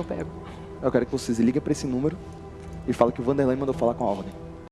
eu pego. Eu quero que vocês liguem pra esse número e falem que o Vanderlei mandou falar com a ordem.